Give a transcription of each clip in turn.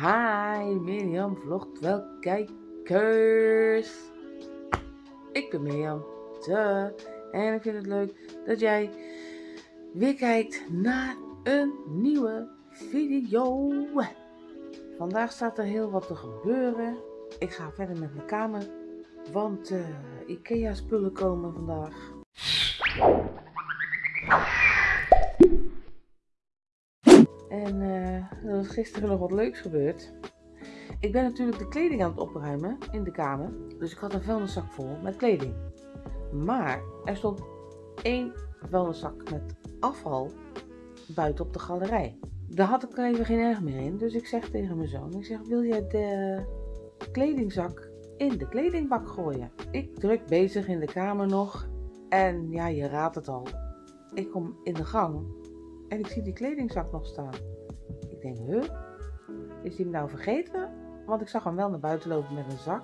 Hi Mirjam vlogt wel kijkers. Ik ben Mirjam. Duh. En ik vind het leuk dat jij weer kijkt naar een nieuwe video. Vandaag staat er heel wat te gebeuren. Ik ga verder met mijn kamer. Want uh, Ikea spullen komen vandaag. En uh, er is gisteren nog wat leuks gebeurd. Ik ben natuurlijk de kleding aan het opruimen in de kamer. Dus ik had een vuilniszak vol met kleding. Maar er stond één vuilniszak met afval buiten op de galerij. Daar had ik even geen erg meer in. Dus ik zeg tegen mijn zoon, ik zeg, wil jij de kledingzak in de kledingbak gooien? Ik druk bezig in de kamer nog. En ja, je raadt het al. Ik kom in de gang en ik zie die kledingzak nog staan. Ik denk, huh? Is die hem nou vergeten? Want ik zag hem wel naar buiten lopen met een zak.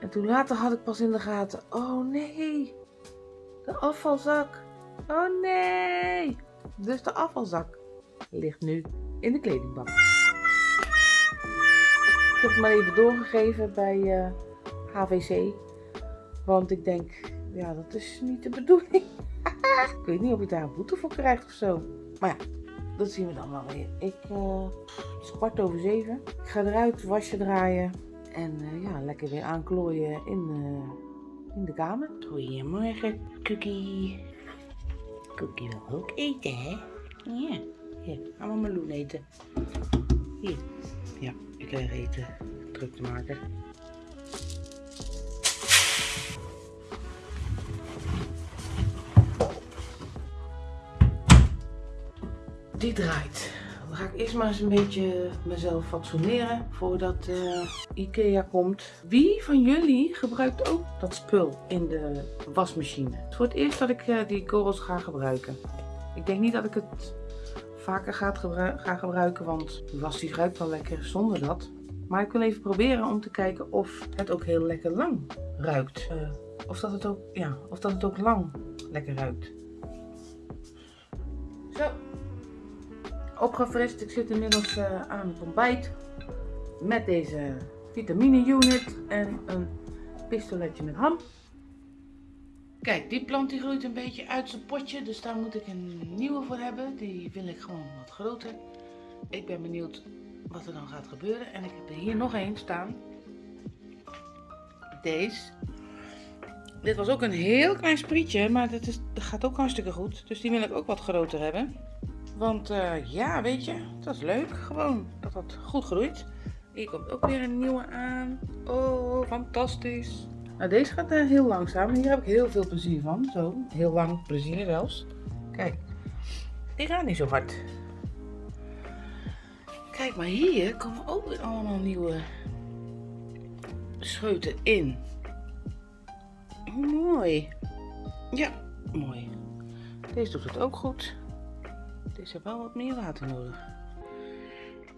En toen later had ik pas in de gaten, oh nee, de afvalzak. Oh nee. Dus de afvalzak ligt nu in de kledingbak. Ik heb het maar even doorgegeven bij uh, eh, HVC. Want ik denk, ja, dat is niet de bedoeling. ik weet niet of ik daar een boete voor krijg of zo. Maar ja, dat zien we dan wel weer. Ik, uh, het is kwart over zeven. Ik ga eruit, wasje draaien. En uh, ja, lekker weer aanklooien in, uh, in de kamer. Goedemorgen, Cookie. Cookie wil ook eten, hè? Ja. Hier, gaan we meloen eten. Hier. Ja, ik krijg eten. Druk te maken. Draait. Dan ga ik eerst maar eens een beetje mezelf fatsoeneren voordat uh, Ikea komt. Wie van jullie gebruikt ook dat spul in de wasmachine? Het is voor het eerst dat ik uh, die korrels ga gebruiken. Ik denk niet dat ik het vaker ga, gebru ga gebruiken, want de was die ruikt wel lekker zonder dat. Maar ik wil even proberen om te kijken of het ook heel lekker lang ruikt. Uh, of, dat het ook, ja, of dat het ook lang lekker ruikt. Opgefrist. Ik zit inmiddels uh, aan het ontbijt met deze vitamine unit en een pistoletje met ham. Kijk, die plant die groeit een beetje uit zijn potje, dus daar moet ik een nieuwe voor hebben. Die wil ik gewoon wat groter. Ik ben benieuwd wat er dan gaat gebeuren. En ik heb er hier nog één staan. Deze. Dit was ook een heel klein sprietje, maar dat, is, dat gaat ook hartstikke goed. Dus die wil ik ook wat groter hebben. Want uh, ja, weet je, dat is leuk. Gewoon dat dat goed groeit. Hier komt ook weer een nieuwe aan. Oh, fantastisch. Nou, deze gaat uh, heel langzaam. Hier heb ik heel veel plezier van. Zo, heel lang plezier zelfs. Kijk, die gaat niet zo hard. Kijk, maar hier komen ook weer allemaal nieuwe scheuten in. Mooi. Ja, mooi. Deze doet het ook goed. Deze heeft wel wat meer water nodig.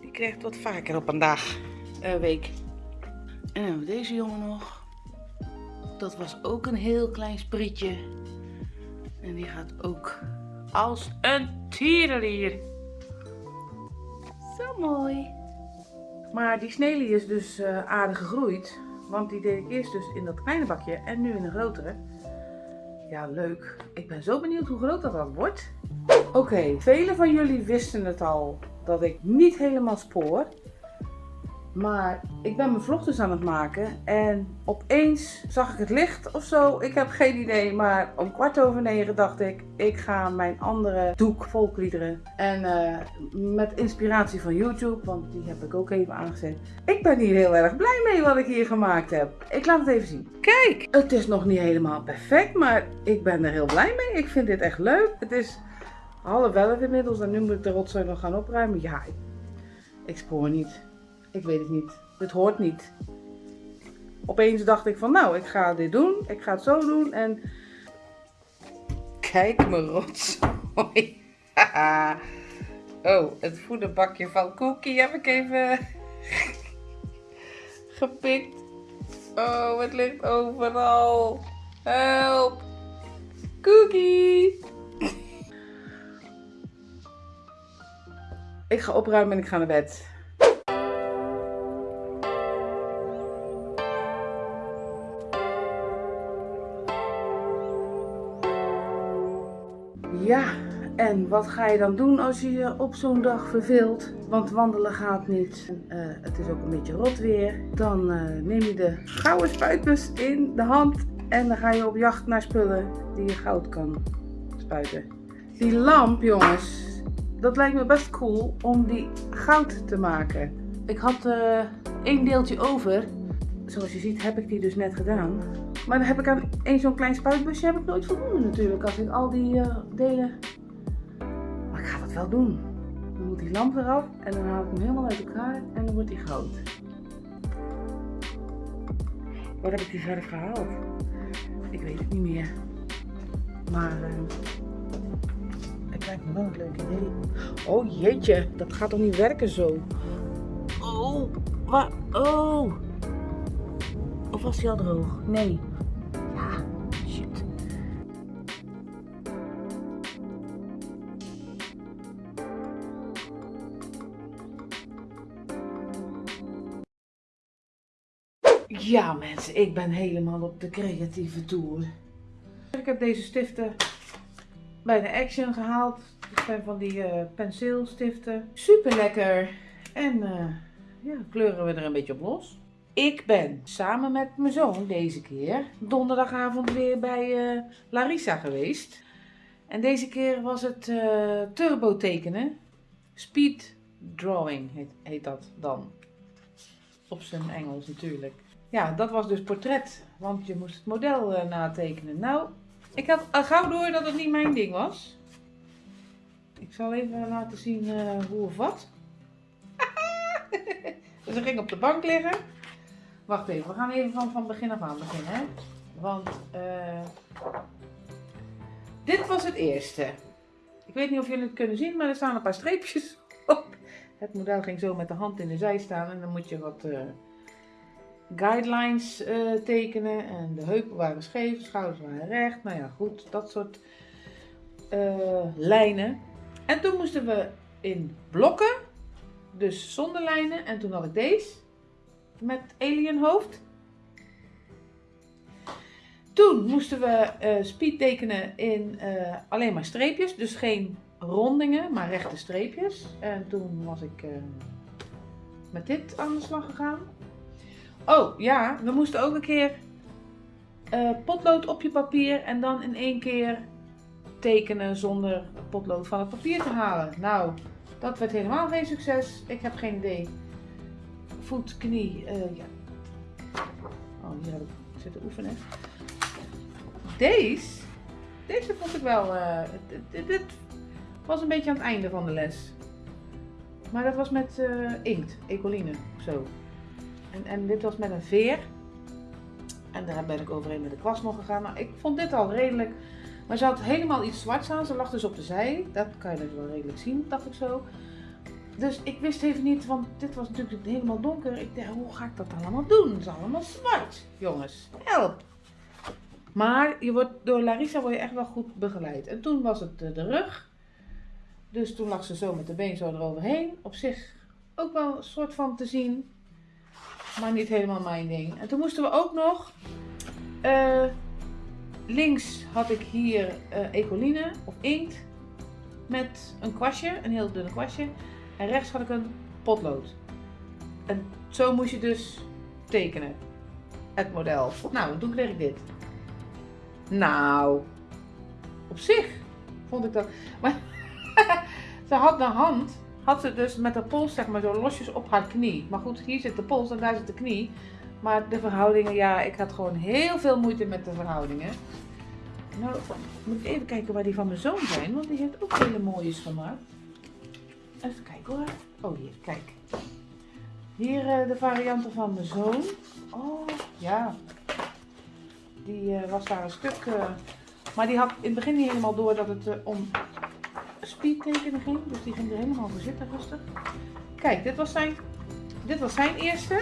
Die krijgt wat vaker op een dag, een week. En dan hebben we deze jongen nog. Dat was ook een heel klein sprietje. En die gaat ook als een tierenlier. Zo mooi. Maar die snelie is dus uh, aardig gegroeid. Want die deed ik eerst dus in dat kleine bakje en nu in een grotere. Ja, leuk. Ik ben zo benieuwd hoe groot dat dan wordt. Oké, okay, velen van jullie wisten het al dat ik niet helemaal spoor. Maar ik ben mijn vlog dus aan het maken en opeens zag ik het licht of zo. Ik heb geen idee, maar om kwart over negen dacht ik, ik ga mijn andere doek volkliederen. En uh, met inspiratie van YouTube, want die heb ik ook even aangezet. Ik ben hier heel erg blij mee wat ik hier gemaakt heb. Ik laat het even zien. Kijk, het is nog niet helemaal perfect, maar ik ben er heel blij mee. Ik vind dit echt leuk. Het is half elf inmiddels en nu moet ik de rotzooi nog gaan opruimen. Ja, ik, ik spoor niet. Ik weet het niet. Het hoort niet. Opeens dacht ik van nou, ik ga dit doen. Ik ga het zo doen en... Kijk mijn rotzooi. oh, het voederbakje van Cookie heb ik even gepikt. Oh, het ligt overal. Help. Cookie. Ik ga opruimen en ik ga naar bed. Ja, en wat ga je dan doen als je je op zo'n dag verveelt? Want wandelen gaat niet. Eh, het is ook een beetje rot weer. Dan eh, neem je de gouden spuitbus in de hand. En dan ga je op jacht naar spullen die je goud kan spuiten. Die lamp, jongens, dat lijkt me best cool om die goud te maken. Ik had uh, één deeltje over. Zoals je ziet heb ik die dus net gedaan. Maar dan heb ik aan één zo'n klein spuitbusje heb ik nooit voldoende natuurlijk. Als ik al die delen ik ga dat wel doen. Dan moet die lamp eraf en dan haal ik hem helemaal uit elkaar en dan wordt hij goud. Wat heb ik die verder gehaald? Ik weet het niet meer. Maar het lijkt me wel een leuk idee. Oh jeetje, dat gaat toch niet werken zo? Oh, wat? Oh. Of was hij al droog? Nee. Ja mensen, ik ben helemaal op de creatieve tour. Ik heb deze stiften bij de Action gehaald. Dit zijn van die uh, penseelstiften. Super lekker. En uh, ja, kleuren we er een beetje op los. Ik ben samen met mijn zoon deze keer donderdagavond weer bij uh, Larissa geweest. En deze keer was het turbo tekenen. Speed drawing heet, dat dan. Op zijn Engels natuurlijk. Ja, dat was dus portret, want je moest het model natekenen. Nou, ik had al gauw door dat het niet mijn ding was. Ik zal even laten zien uh, hoe of wat. dus ging op de bank liggen. Wacht even, we gaan even van, van begin af aan beginnen. Hè? Want uh, dit was het eerste. Ik weet niet of jullie het kunnen zien, maar er staan een paar streepjes op. Het model ging zo met de hand in de zij staan en dan moet je wat guidelines uh, tekenen. En de heupen waren scheef, de schouders waren recht. Nou ja, goed, dat soort uh, lijnen. En toen moesten we in blokken, dus zonder lijnen. En toen had ik deze met alienhoofd. Toen moesten we uh, speed tekenen in alleen maar streepjes, dus geen rondingen, maar rechte streepjes. En toen was ik met dit aan de slag gegaan. Oh ja, we moesten ook een keer uh, potlood op je papier en dan in één keer tekenen zonder potlood van het papier te halen. Nou, dat werd helemaal geen succes. Ik heb geen idee. Voet, knie, uh, ja. Oh, hier heb ik zitten oefenen. Deze, deze vond ik wel, uh, dit, dit, was een beetje aan het einde van de les. Maar dat was met inkt, ecoline zo. En, en dit was met een veer. En daar ben ik overheen met de kwast nog gegaan. Nou, ik vond dit al redelijk. Maar ze had helemaal iets zwarts aan. Ze lag dus op de zij. Dat kan je dus wel redelijk zien, dacht ik zo. Dus ik wist even niet, want dit was natuurlijk helemaal donker. Ik dacht, hoe ga ik dat allemaal doen? Het is allemaal zwart, jongens. Help! Maar je wordt, door Larissa word je echt wel goed begeleid. En toen was het de, de rug. Dus toen lag ze zo met de been zo eroverheen. Op zich ook wel een soort van te zien maar niet helemaal mijn ding. En toen moesten we ook nog, uh, links had ik hier uh, ecoline of inkt met een kwastje, een heel dunne kwastje. En rechts had ik een potlood. En zo moest je dus tekenen, het model. Nou, toen kreeg ik dit. Nou, op zich vond ik dat. Maar ze had de hand had ze dus met de pols zeg maar zo losjes op haar knie. Maar goed, hier zit de pols en daar zit de knie. Maar de verhoudingen, ja, ik had gewoon heel veel moeite met de verhoudingen. Nou, moet ik even kijken waar die van mijn zoon zijn, want die heeft ook hele mooies gemaakt. Even kijken hoor. Oh, hier, kijk. Hier uh, de varianten van mijn zoon. Oh, ja. Die uh, was daar een stuk... Uh, maar die had in het begin niet helemaal door dat het om speedtekenen ging. Dus die ging er helemaal voor zitten rustig. Kijk, dit was zijn, dit was zijn eerste.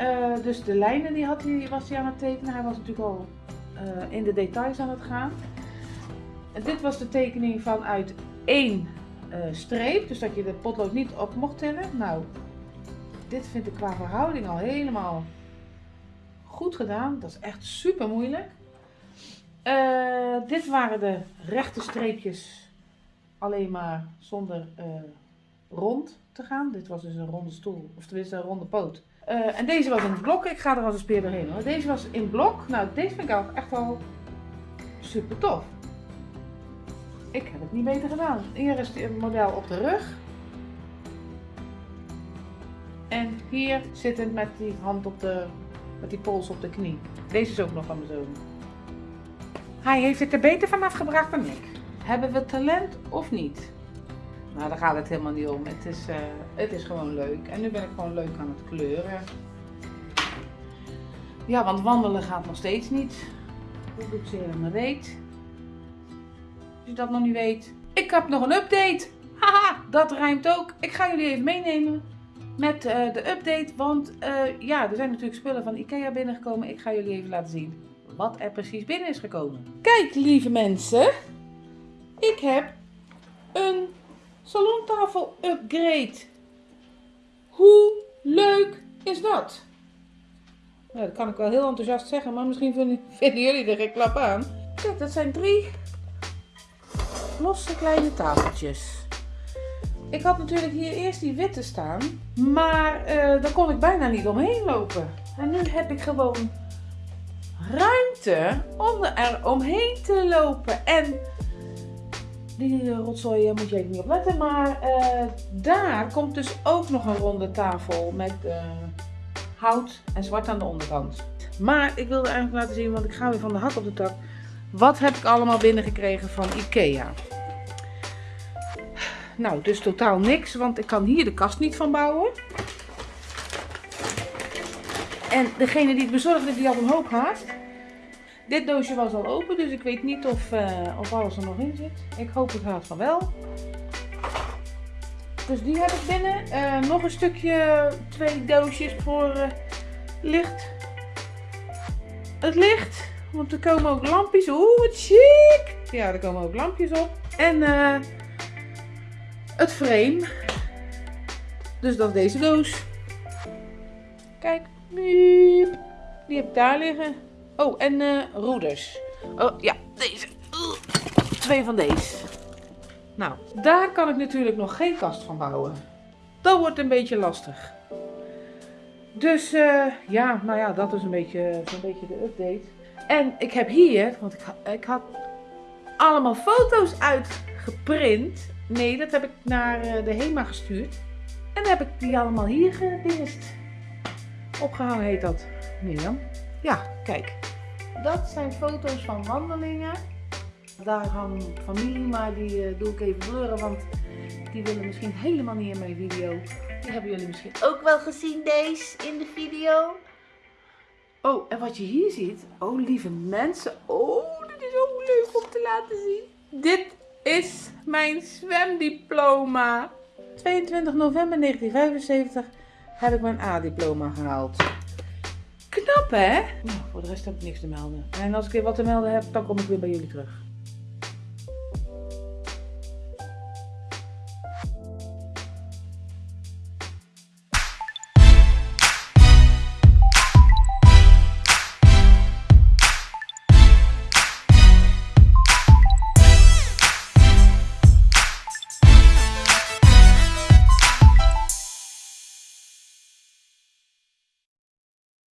Uh, dus de lijnen die had hij, was hij aan het tekenen. Hij was natuurlijk al uh, in de details aan het gaan. En dit was de tekening vanuit één uh, streep. Dus dat je de potlood niet op mocht tellen. Nou, dit vind ik qua verhouding al helemaal goed gedaan. Dat is echt super moeilijk. Eh, dit waren de rechte streepjes, alleen maar zonder eh, rond te gaan. Dit was dus een ronde stoel, of tenminste een ronde poot. Eh, en deze was in het blok. Ik ga er als een speer doorheen hoor. Deze was in blok. Nou, deze vind ik ook echt wel super tof. Ik heb het niet beter gedaan. Hier is het model op de rug. En hier zittend met die hand op de, met die pols op de knie. Deze is ook nog van mijn zoon. Hij heeft het er beter van afgebracht dan ik. Hebben we talent of niet? Nou, daar gaat het helemaal niet om. Het is, eh, het is gewoon leuk. En nu ben ik gewoon leuk aan het kleuren. Ja, want wandelen gaat nog steeds niet. Hoe doe ik zeer aan mijn reet? Als je dat nog niet weet. Ik heb nog een update. Haha, dat rijmt ook. Ik ga jullie even meenemen met uh, de update. Want uh, ja, er zijn natuurlijk spullen van Ikea binnengekomen. Ik ga jullie even laten zien wat er precies binnen is gekomen. Kijk, lieve mensen. Ik heb een salontafel upgrade. Hoe leuk is dat? Nou, dat kan ik wel heel enthousiast zeggen, maar misschien vinden, jullie er geen klap aan. Kijk, dat zijn drie losse kleine tafeltjes. Ik had natuurlijk hier eerst die witte staan, maar uh, daar kon ik bijna niet omheen lopen. En nu heb ik gewoon om er omheen te lopen. En die rotzooi moet je even niet op letten, maar uh, daar komt dus ook nog een ronde tafel met hout en zwart aan de onderkant. Maar ik wilde eigenlijk laten zien, want ik ga weer van de hak op de tak. Wat heb ik allemaal binnengekregen van Ikea? Nou, dus totaal niks, want ik kan hier de kast niet van bouwen. En degene die het bezorgde, die had een hoop haast. Dit doosje was al open, dus ik weet niet of, uh, of alles er nog in zit. Ik hoop het haast van wel. Dus die heb ik binnen. Uh, nog een stukje, twee doosjes voor uh, licht. Het licht, want er komen ook lampjes. Oeh, wat chic! Ja, er komen ook lampjes op. En het frame. Dus dat is deze doos. Kijk, die heb ik daar liggen. Oh, en uh, roeders. Oh, ja, deze. twee van deze. Nou, daar kan ik natuurlijk nog geen kast van bouwen. Dat wordt een beetje lastig. Dus uh, ja, nou ja, dat is een beetje, zo'n beetje de update. En ik heb hier, want ik, ik had allemaal foto's uitgeprint. Nee, dat heb ik naar uh, de HEMA gestuurd. En dan heb ik die allemaal hier gedingest. Opgehangen heet dat. Mirjam. Ja, kijk. Dat zijn foto's van wandelingen. Daar hangt familie, maar die uh, doe ik even blurren, want die willen misschien helemaal niet in mijn video. Die hebben jullie misschien ook wel gezien, deze, in de video. Oh, en wat je hier ziet, oh lieve mensen, oh, dit is ook leuk om te laten zien. Dit is mijn zwemdiploma. 22 november 1975 heb ik mijn A-diploma gehaald. Knap hè? Nou, voor de rest heb ik niks te melden. En als ik weer wat te melden heb, dan kom ik weer bij jullie terug.